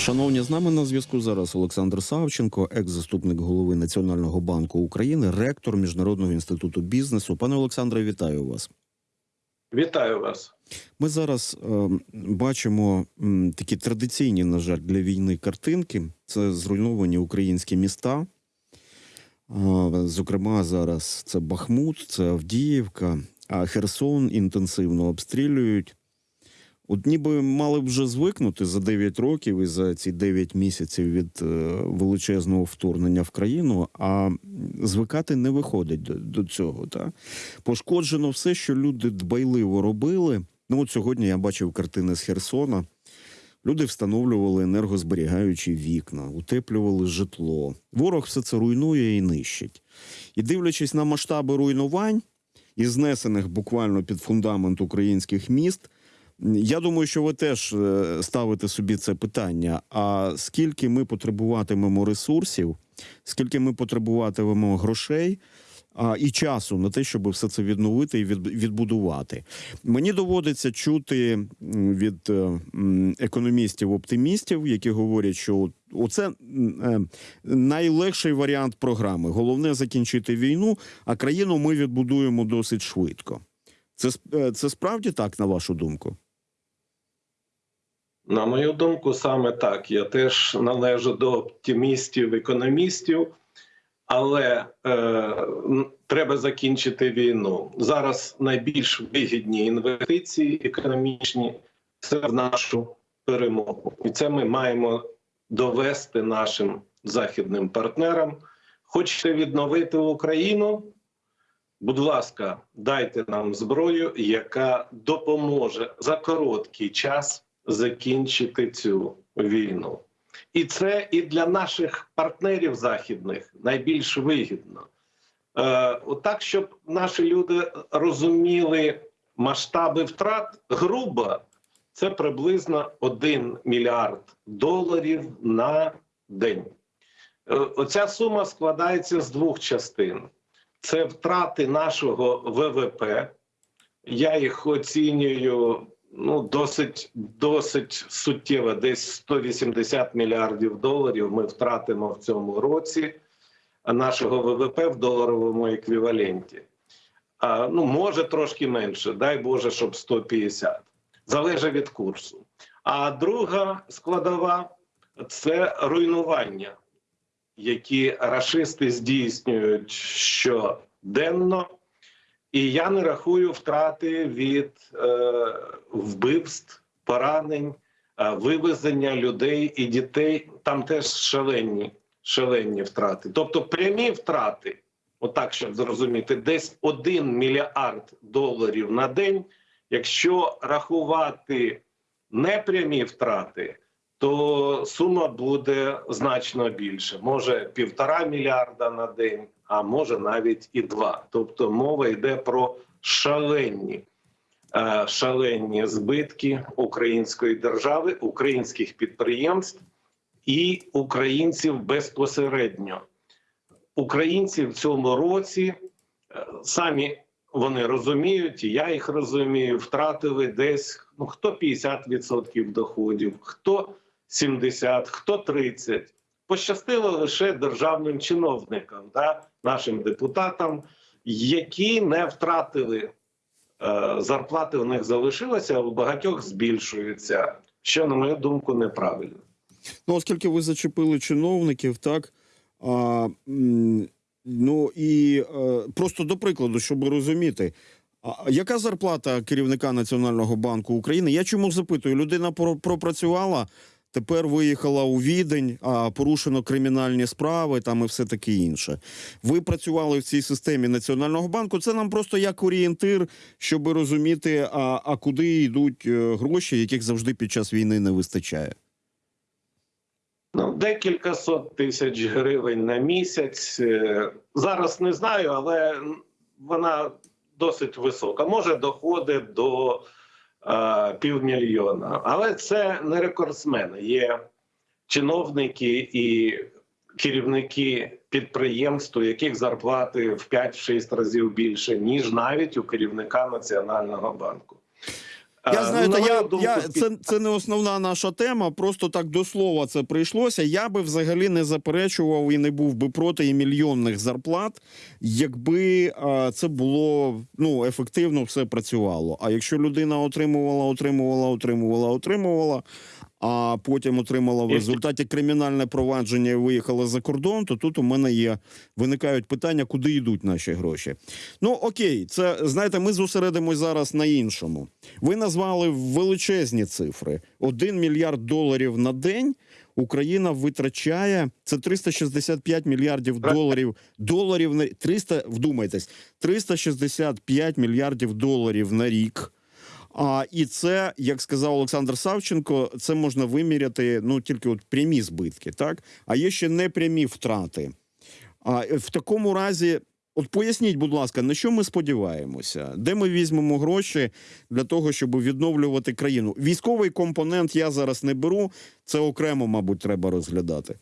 Шановні, з нами на зв'язку зараз Олександр Савченко, екс-заступник голови Національного банку України, ректор Міжнародного інституту бізнесу. Пане Олександре, вітаю вас. Вітаю вас. Ми зараз е, бачимо м, такі традиційні, на жаль, для війни картинки. Це зруйновані українські міста. Е, зокрема, зараз це Бахмут, це Авдіївка, а Херсон інтенсивно обстрілюють. От ніби мали б вже звикнути за 9 років і за ці 9 місяців від е, величезного вторгнення в країну, а звикати не виходить до, до цього. Та? Пошкоджено все, що люди дбайливо робили. Ну, от сьогодні я бачив картини з Херсона. Люди встановлювали енергозберігаючі вікна, утеплювали житло. Ворог все це руйнує і нищить. І дивлячись на масштаби руйнувань, і знесених буквально під фундамент українських міст. Я думаю, що ви теж е, ставите собі це питання. А скільки ми потребуватимемо ресурсів, скільки ми потребуватимемо грошей а, і часу на те, щоб все це відновити і відбудувати? Мені доводиться чути від е, економістів-оптимістів, які говорять, що оце е, найлегший варіант програми. Головне закінчити війну, а країну ми відбудуємо досить швидко. Це, це справді так, на вашу думку? На мою думку, саме так. Я теж належу до оптимістів, економістів, але е, треба закінчити війну. Зараз найбільш вигідні інвестиції економічні це в нашу перемогу, і це ми маємо довести нашим західним партнерам. Хочете відновити Україну? Будь ласка, дайте нам зброю, яка допоможе за короткий час закінчити цю війну. І це і для наших партнерів західних найбільш вигідно. Е, отак, щоб наші люди розуміли масштаби втрат, грубо це приблизно 1 мільярд доларів на день. Е, Оця сума складається з двох частин: це втрати нашого ВВП. Я їх оцінюю ну досить досить суттєво. Десь 180 мільярдів доларів ми втратимо в цьому році нашого ВВП в доларовому еквіваленті. А, ну може трошки менше, дай Боже, щоб 150. Залежить від курсу. А друга складова це руйнування, які рашисти здійснюють щоденно. І я не рахую втрати від е, вбивств, поранень, е, вивезення людей і дітей. Там теж шалені, шалені втрати. Тобто прямі втрати, отак щоб зрозуміти, десь 1 мільярд доларів на день. Якщо рахувати непрямі втрати, то сума буде значно більше. Може півтора мільярда на день, а може навіть і два. Тобто мова йде про шалені, е, шалені збитки української держави, українських підприємств і українців безпосередньо. Українці в цьому році е, самі вони розуміють, і я їх розумію, втратили десь ну хто 50% доходів, хто 70%, хто 30%. Пощастило лише державним чиновникам, да, нашим депутатам, які не втратили е, зарплати. У них залишилося, а у багатьох збільшуються, що, на мою думку, неправильно. Ну, оскільки ви зачепили чиновників, так а, ну і е, просто до прикладу, щоб розуміти, а яка зарплата керівника Національного банку України? Я чому запитую? Людина пропрацювала, тепер виїхала у Відень, а порушено кримінальні справи там і все таке інше. Ви працювали в цій системі Національного банку. Це нам просто як орієнтир, щоб розуміти, а, а куди йдуть е, гроші, яких завжди під час війни не вистачає. Ну, декілька сот тисяч гривень на місяць. Е, Зараз не знаю, але вона досить висока. Може доходить до півмільйона. Але це не рекордсмени. Є чиновники і керівники підприємств, у яких зарплати в 5-6 разів більше, ніж навіть у керівника Національного банку. Я знаю, знаєте, на я, думку, я, це, це не основна наша тема. Просто так до слова це прийшлося. Я би взагалі не заперечував і не був би проти і мільйонних зарплат, якби а, це було ну ефективно все працювало. А якщо людина отримувала, отримувала, отримувала, отримувала. А потім отримала в результаті кримінальне провадження і виїхала за кордон, то тут у мене є виникають питання, куди йдуть наші гроші. Ну окей, це знаєте, ми зосередимось зараз на іншому. Ви назвали величезні цифри: 1 мільярд доларів на день. Україна витрачає це 365 мільярдів доларів. Доларів на 300, вдумайтесь, 365 мільярдів доларів на рік. А і це, як сказав Олександр Савченко, це можна виміряти ну тільки от прямі збитки, так а є ще непрямі втрати. А е, в такому разі, от поясніть, будь ласка, на що ми сподіваємося? Де ми візьмемо гроші для того, щоб відновлювати країну? Військовий компонент я зараз не беру. Це окремо, мабуть, треба розглядати.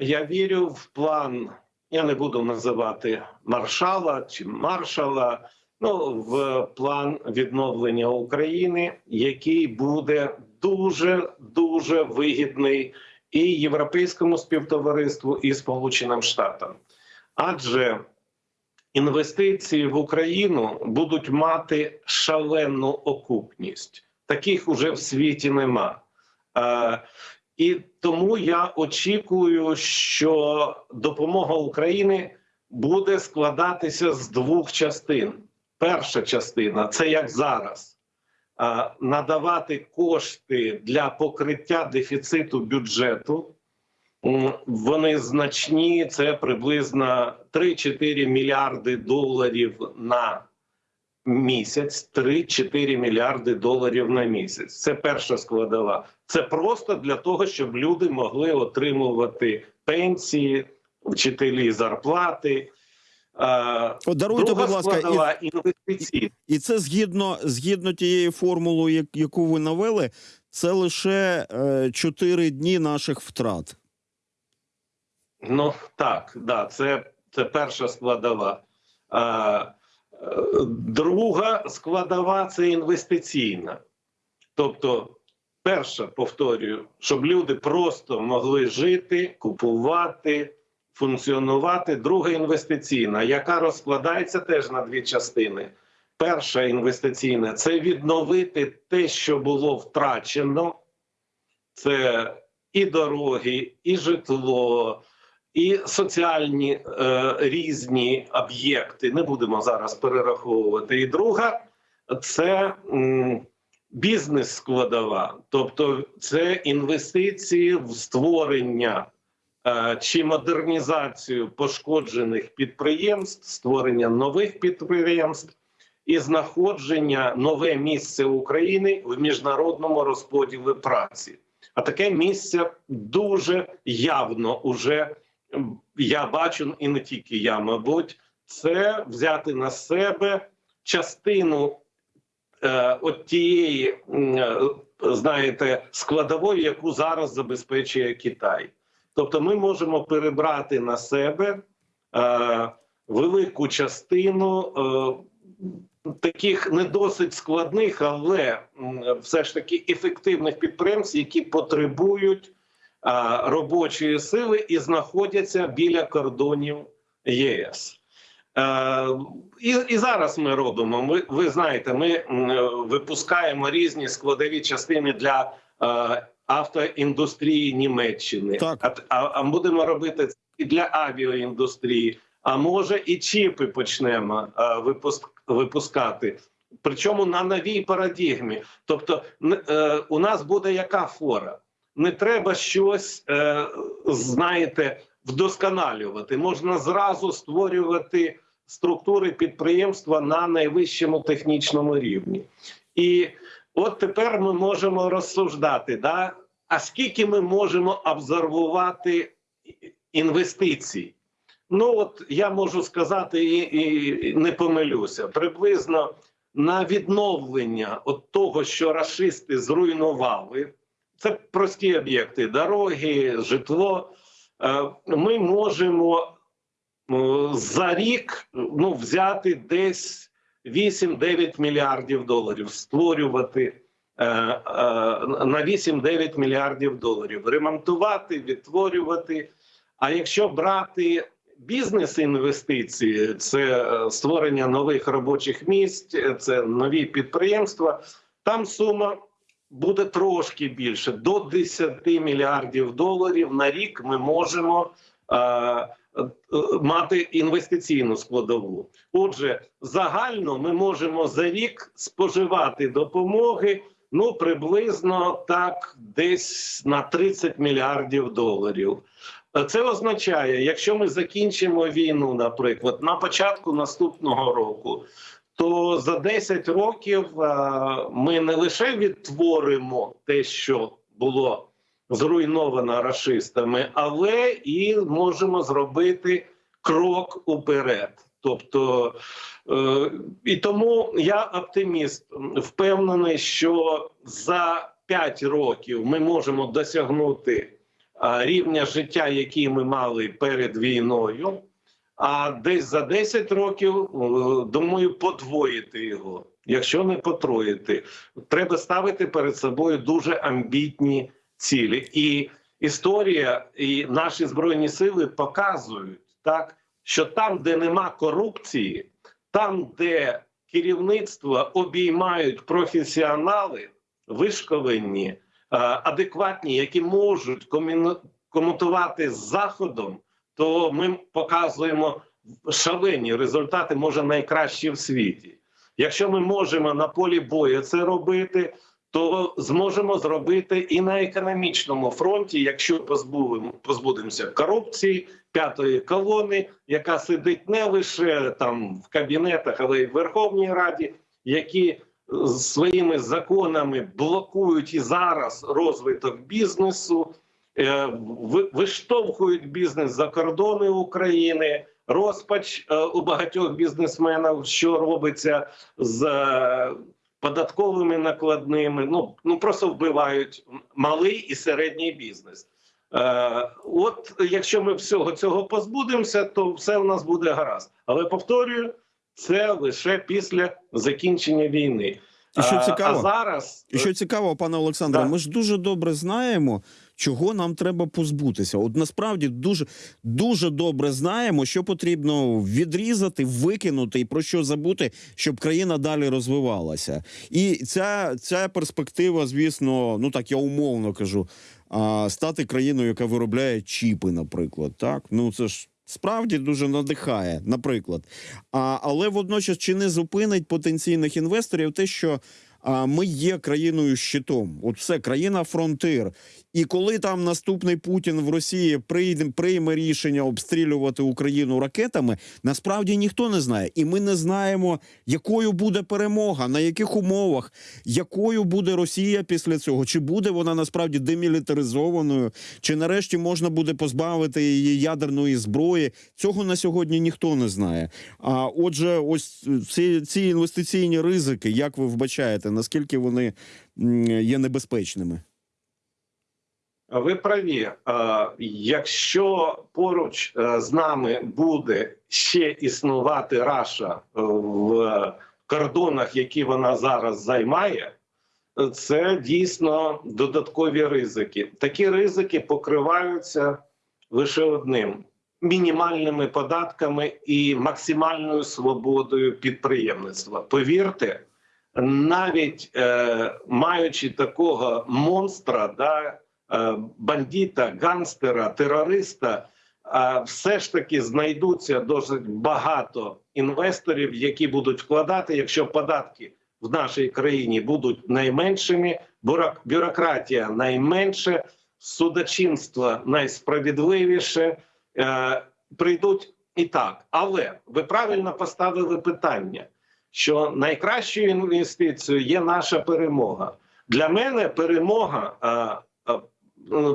Я вірю в план. Я не буду називати маршала чи маршала. Ну, в план відновлення України, який буде дуже дуже вигідний і європейському співтовариству, і Сполученим Штатам. Адже інвестиції в Україну будуть мати шалену окупність. Таких уже в світі нема. Е, і тому я очікую, що допомога України буде складатися з двох частин. Перша частина це як зараз надавати кошти для покриття дефіциту бюджету. Вони значні, це приблизно 3-4 мільярди доларів на місяць. 3-4 мільярди доларів на місяць. Це перша складова. Це просто для того, щоб люди могли отримувати пенсії, вчителі зарплати. Е, От даруйте, будь ласка, і, і це згідно згідно тієї формули, яку ви навели, це лише е, 4 дні наших втрат. Ну так, да, це, це перша складова. А, е, друга складова це інвестиційна. Тобто, перша, повторюю, щоб люди просто могли жити, купувати, функціонувати. Друга інвестиційна, яка розкладається теж на дві частини. Перша інвестиційна це відновити те, що було втрачено. Це і дороги, і житло, і соціальні е, різні об'єкти. Не будемо зараз перераховувати. І друга це бізнес складова, тобто це інвестиції в створення чи модернізацію пошкоджених підприємств, створення нових підприємств. І знаходження нове місце України в міжнародному розподілі праці. А таке місце дуже явно уже я бачу, і не тільки я, мабуть, це взяти на себе частину е, от тієї, е, знаєте, складової, яку зараз забезпечує Китай. Тобто, ми можемо перебрати на себе е, велику частину. Е, Таких не досить складних, але все ж таки ефективних підприємств, які потребують а, робочої сили і знаходяться біля кордонів єС. Е, і, і зараз ми робимо. Ми ви знаєте, ми е, випускаємо різні складові частини для е, автоіндустрії Німеччини. Так. А, а, а будемо робити це і для авіаіндустрії. А може і чіпи почнемо е, випуск, випускати. Причому на новій парадігмі. Тобто, е, у нас буде яка фора? Не треба щось, е, знаєте, вдосконалювати. Можна зразу створювати структури підприємства на найвищому технічному рівні. І от тепер ми можемо розсуждати, да? а скільки ми можемо абсорбувати інвестицій? Ну от я можу сказати і, і не помилюся. Приблизно на відновлення от того, що рашисти зруйнували, це прості об'єкти: дороги, житло. Е, Ми можемо е, за рік ну, взяти десь 8-9 мільярдів доларів. Створювати е, е, на 8-9 мільярдів доларів, ремонтувати, відтворювати. А якщо брати бізнес-інвестиції, це е, створення нових робочих місць, це нові підприємства, там сума буде трошки більше до 10 мільярдів доларів на рік. Ми можемо мати інвестиційну складову. Отже, загально ми можемо за рік споживати допомоги ну приблизно так, десь на 30 мільярдів доларів. Це означає, якщо ми закінчимо війну, наприклад, на початку наступного року, то за 10 років е, ми не лише відтворимо те, що було зруйновано рашистами, але і можемо зробити крок уперед. Тобто, е, і тому я оптиміст, впевнений, що за 5 років ми можемо досягнути рівня життя, який ми мали перед війною. А десь за 10 років, е, думаю, подвоїти його. Якщо не потроїти, треба ставити перед собою дуже амбітні цілі. І історія і наші збройні сили показують так, що там, де нема корупції, там, де керівництво обіймають професіонали, вишколені, е, адекватні, які можуть коміну- з заходом, то ми показуємо шалені результати, може найкращі в світі. Якщо ми можемо на полі бою це робити, то зможемо зробити і на економічному фронті, якщо позбудемо, позбудемося корупції, п'ятої колони, яка сидить не лише там в кабінетах, але й в Верховній Раді, які своїми законами блокують і зараз розвиток бізнесу, е, виштовхують бізнес за кордони України. Розпач е, у багатьох бізнесменів, що робиться з е, податковими накладними. Ну ну просто вбивають малий і середній бізнес. Е, от якщо ми всього цього позбудемося, то все у нас буде гаразд. Але повторюю, це лише після закінчення війни. І що Е, цікаво? а зараз І що цікаво, пане Олександре, Да. ми ж дуже добре знаємо, чого нам треба позбутися. От насправді дуже дуже добре знаємо, що потрібно відрізати, викинути і про що забути, щоб країна далі розвивалася. І ця, ця перспектива, звісно, ну так я умовно кажу, а, стати країною, яка виробляє чіпи, наприклад. Так, ну це ж. Справді дуже надихає, наприклад. А, але водночас чи не зупинить потенційних інвесторів те, що ми є країною щитом. От все, країна фронтир. І коли там наступний Путін в Росії прийде прийме рішення обстрілювати Україну ракетами, насправді ніхто не знає, і ми не знаємо, якою буде перемога, на яких умовах, якою буде Росія після цього, чи буде вона насправді демілітаризованою, чи нарешті можна буде позбавити її ядерної зброї. Цього на сьогодні ніхто не знає. А отже, ось ці, ці інвестиційні ризики, як ви вбачаєте, наскільки вони є небезпечними? Ви праві, якщо поруч е, з нами буде ще існувати Раша е, в кордонах, які вона зараз займає, це дійсно додаткові ризики. Такі ризики покриваються лише одним: мінімальними податками і максимальною свободою підприємництва. Повірте, навіть е, маючи такого монстра, да, е, бандита, ганстера, терориста, е, все ж таки знайдуться досить багато інвесторів, які будуть вкладати, якщо податки в нашій країні будуть найменшими, бюрократія найменше, судочинство найсправедливіше. Е, прийдуть і так. Але ви правильно поставили питання, що найкращою інвестицією є наша перемога. Для мене перемога а, а,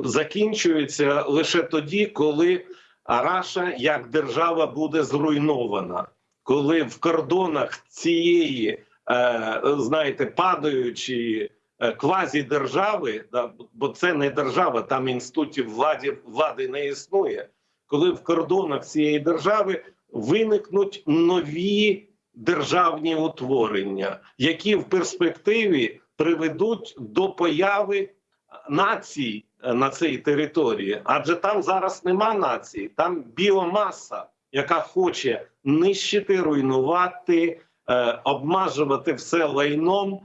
закінчується лише тоді, коли Раша як держава буде зруйнована, коли в кордонах цієї, е, знаєте, падаючої е, квазідержави, да, бо це не держава, там інститутів влади, влади не існує. Коли в кордонах цієї держави виникнуть нові державні утворення, які в перспективі приведуть до появи націй е, на цій території. Адже там зараз нема нації, там біомаса, яка хоче нищити, руйнувати, е, обмажувати все лайном.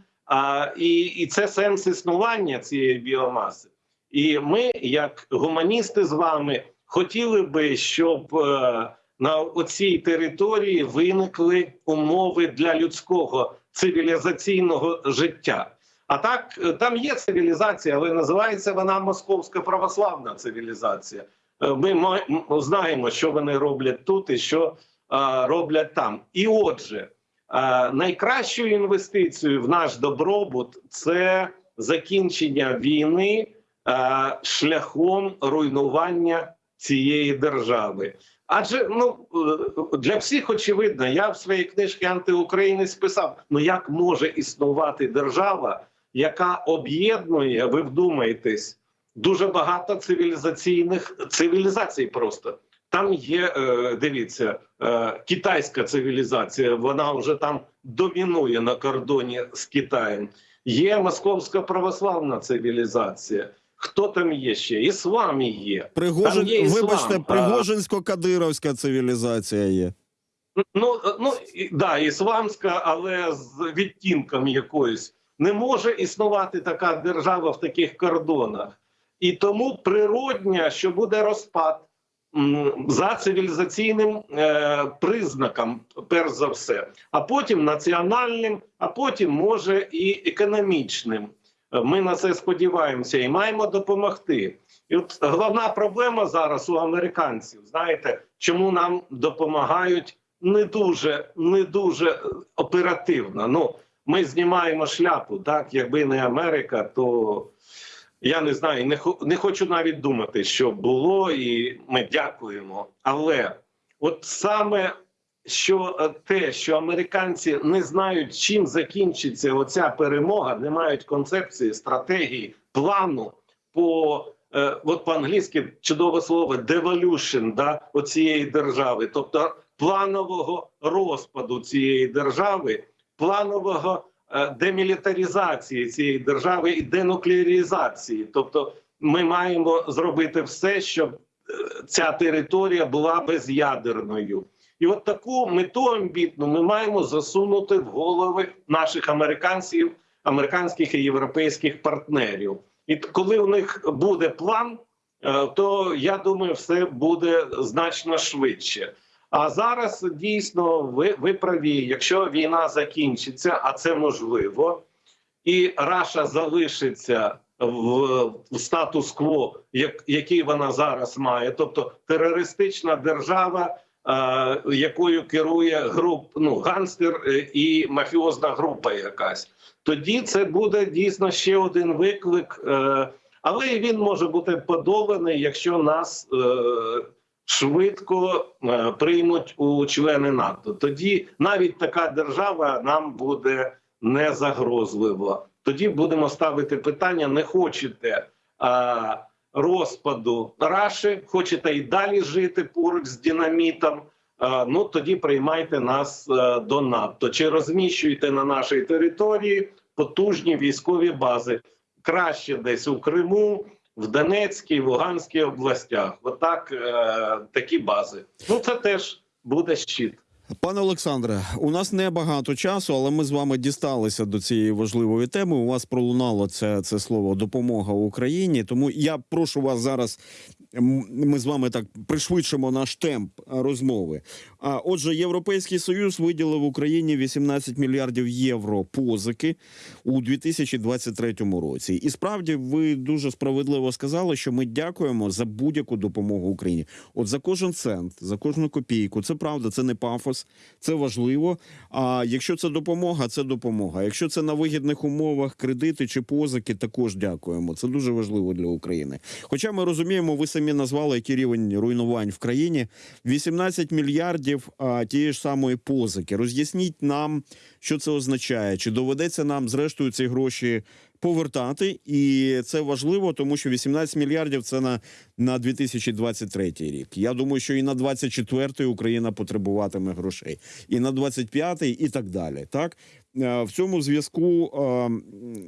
І це сенс існування цієї біомаси. І ми, як гуманісти, з вами хотіли би, щоб е, на цій території виникли умови для людського цивілізаційного життя. А так е, там є цивілізація, але називається вона Московська православна цивілізація. Е, Ми знаємо, що вони роблять тут і що роблять там. І отже, найкращою інвестицією в наш добробут це закінчення війни шляхом руйнування цієї держави. Адже ну е, для всіх очевидно, я в своїй книжці антиукраїнець писав: ну як може існувати держава, яка об'єднує, ви вдумаєтесь, дуже багато цивілізаційних цивілізацій просто. Там є, е, дивіться, е, китайська цивілізація, вона вже там домінує на кордоні з Китаєм. Є московська православна цивілізація. Хто там є ще? Іслам є. Пригожин, Там є іслам. вибачте, Пригожинсько-кадировська цивілізація є. Ну, ну да, ісламська, але з відтінком якоюсь. Не може існувати така держава в таких кордонах. І тому природня, що буде розпад за цивілізаційним е, признаком, перш за все, а потім національним, а потім може і економічним. Е, Ми на це сподіваємося і маємо допомогти. І от головна проблема зараз у американців. Знаєте, чому нам допомагають не дуже, не дуже оперативно. Ну, ми знімаємо шляпу. Так, якби не Америка, то я не знаю, не, не хочу навіть думати, що було, і ми дякуємо. Але от саме що е, те, що американці не знають, чим закінчиться оця перемога, не мають концепції, стратегії, плану по е, от по-англійськи чудове слово devolution, да, оцієї держави, тобто планового розпаду цієї держави, планового е, демілітаризації цієї держави і денуклеаризації. Тобто, ми маємо зробити все, щоб е, ця територія була безядерною. І от таку мету амбітну ми маємо засунути в голови наших американців, американських і європейських партнерів. І коли у них буде план, е, то я думаю, все буде значно швидше. А зараз дійсно ви, ви праві, якщо війна закінчиться, а це можливо, і Раша залишиться в, статус-кво, як, який вона зараз має, тобто терористична держава, якою керує груп, ну ганстер е, і мафіозна група якась. Тоді це буде дійсно ще один виклик, е, але він може бути подоланий, якщо нас е, швидко е, приймуть у члени НАТО. Тоді навіть така держава нам буде не загрозлива. Тоді будемо ставити питання: не хочете розпаду Раші, хочете і далі жити поруч з динамітом. Ну тоді приймайте нас е, до НАТО чи розміщуйте на нашій території потужні військові бази краще десь у Криму, в Донецькій, в Луганській областях. Отак е, такі бази. Ну це теж буде щит. Пане Олександре, у нас не багато часу, але ми з вами дісталися до цієї важливої теми. У вас пролунало це, це слово допомога Україні. Тому я прошу вас зараз. Ми з вами так пришвидшимо наш темп розмови. А отже, Європейський Союз виділив Україні 18 мільярдів євро позики у 2023 році. І справді ви дуже справедливо сказали, що ми дякуємо за будь-яку допомогу Україні. От за кожен цент, за кожну копійку. Це правда, це не пафос, це важливо. А якщо це допомога, це допомога. Якщо це на вигідних умовах кредити чи позики, також дякуємо. Це дуже важливо для України. Хоча ми розуміємо, ви самі назвали який рівень руйнувань в країні. 18 мільярдів а, тієї ж самої позики. Роз'ясніть нам, що це означає, чи доведеться нам зрештою ці гроші повертати, і це важливо, тому що 18 мільярдів це на, на 2023 рік. Я думаю, що і на 24-й Україна потребуватиме грошей, і на 25-й, і так далі. Так Е, в цьому зв'язку е,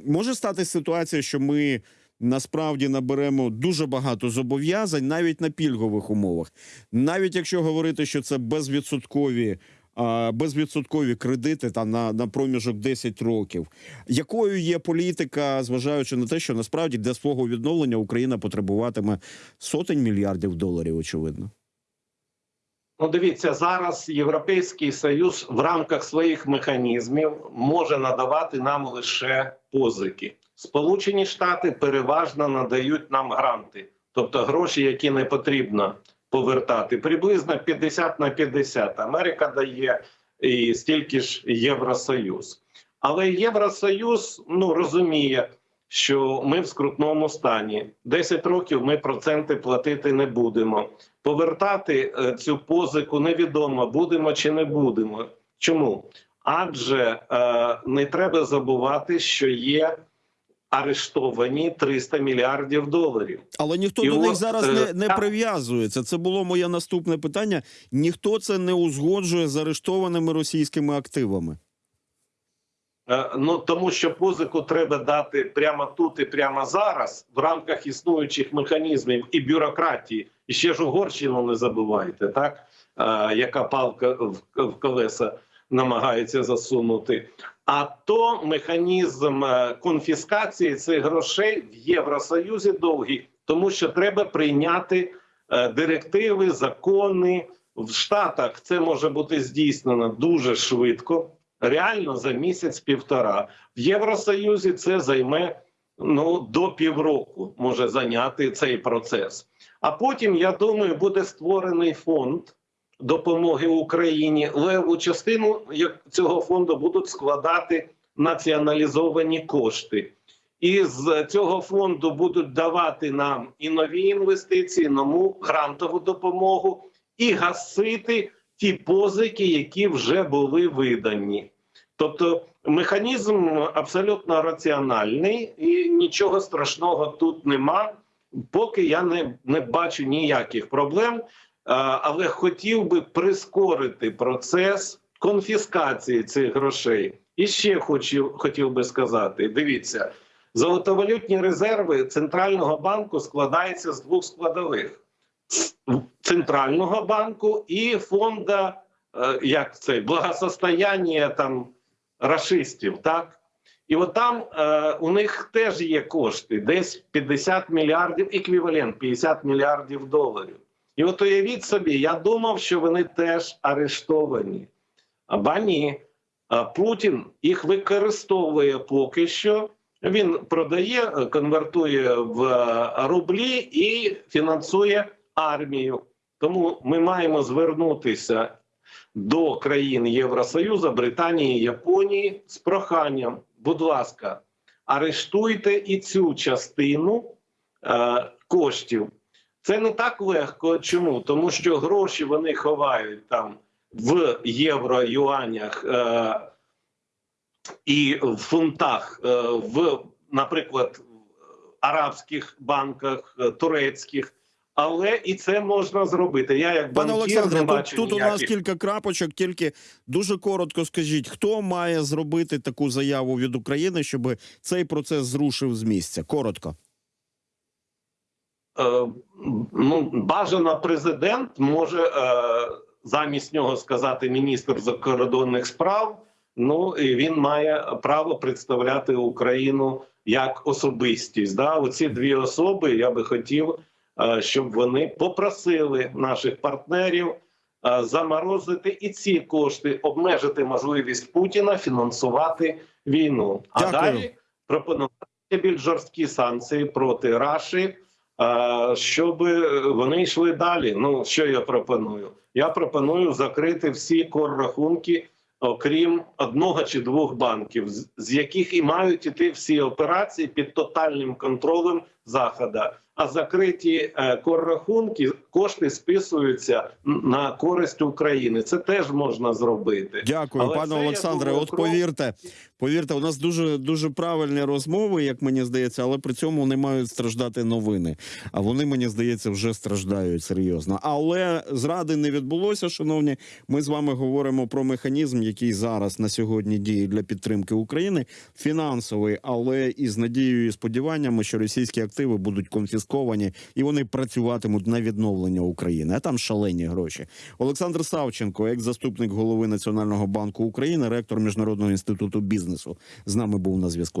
може стати ситуація, що ми. Насправді наберемо дуже багато зобов'язань навіть на пільгових умовах, навіть якщо говорити, що це безвідсоткові безвідсоткові кредити там на, на проміжок 10 років. Якою є політика, зважаючи на те, що насправді для свого відновлення Україна потребуватиме сотень мільярдів доларів, очевидно. Ну, дивіться, зараз Європейський Союз в рамках своїх механізмів може надавати нам лише позики. Сполучені Штати переважно надають нам гранти, тобто гроші, які не потрібно повертати. Приблизно 50 на 50. Америка дає і стільки ж Євросоюз. Але Євросоюз ну розуміє, що ми в скрутному стані. 10 років ми проценти платити не будемо. Повертати е, цю позику невідомо, будемо чи не будемо. Чому? Адже е, не треба забувати, що є арештовані 300 мільярдів доларів. Але ніхто І до них зараз е, не, не прив'язується. Це було моє наступне питання. Ніхто це не узгоджує з арештованими російськими активами. Е, Ну тому що позику треба дати прямо тут і прямо зараз в рамках існуючих механізмів і бюрократії. І ще ж Угорщину не забувайте, так е, яка палка в, в колеса намагається засунути. А то механізм е, конфіскації цих грошей в Євросоюзі довгий, тому що треба прийняти е, директиви, закони в Штатах. Це може бути здійснено дуже швидко реально за місяць-півтора. В Євросоюзі це займе ну до півроку, може зайняти цей процес. А потім, я думаю, буде створений фонд допомоги Україні. Леву частину цього фонду будуть складати націоналізовані кошти. І з цього фонду будуть давати нам і нові інвестиції, нову грантову допомогу, і гасити ті позики, які вже були видані. Тобто механізм абсолютно раціональний і нічого страшного тут нема, поки я не, не бачу ніяких проблем. Але хотів би прискорити процес конфіскації цих грошей. І ще хочу, хотів би сказати: дивіться, золотовалютні резерви центрального банку складаються з двох складових: центрального банку і фонда е, як це благосостояння там рашистів, так і от там е, у них теж є кошти, десь 50 мільярдів, еквівалент 50 мільярдів доларів. І от уявіть собі, я думав, що вони теж арештовані. Аба ні. Путін їх використовує поки що. Він продає, конвертує в е, рублі і фінансує армію. Тому ми маємо звернутися до країн Євросоюзу, Британії, Японії з проханням. Будь ласка, арештуйте і цю частину е, коштів. Це не так легко. Чому? Тому що гроші вони ховають там в євро, юанях е, і в фунтах, е, в, наприклад, арабських банках, е, турецьких. Але і це можна зробити. Я як Пане Олександре, тут, тут у нас кілька крапочок. Тільки дуже коротко скажіть, хто має зробити таку заяву від України, щоб цей процес зрушив з місця? Коротко. Е, ну, бажано президент може е, замість нього сказати міністр закордонних справ. Ну і він має право представляти Україну як особистість. Да? Оці дві особи я би хотів, е, щоб вони попросили наших партнерів е, заморозити і ці кошти, обмежити можливість Путіна фінансувати війну. А Дякую. далі пропонувати більш жорсткі санкції проти Раші. Щоб вони йшли далі. Ну що я пропоную? Я пропоную закрити всі коррахунки, окрім одного чи двох банків, з- яких і мають іти всі операції під тотальним контролем захода, а закриті е, коррахунки, кошти списуються на користь України. Це теж можна зробити. Дякую, Але пане це, Олександре. думаю, От повірте, повірте, у нас дуже дуже правильні розмови, як мені здається, але при цьому не мають страждати новини. А вони, мені здається, вже страждають серйозно. Але зради не відбулося, шановні. Ми з вами говоримо про механізм, який зараз на сьогодні діє для підтримки України, фінансовий, але із надією і сподіваннями, що російські активи будуть конфісковані і вони працюватимуть на відновлення України. А там шалені гроші. Олександр Савченко, екс-заступник голови Національного банку України, ректор Міжнародного інституту бізнесу, з нами був на зв'язку.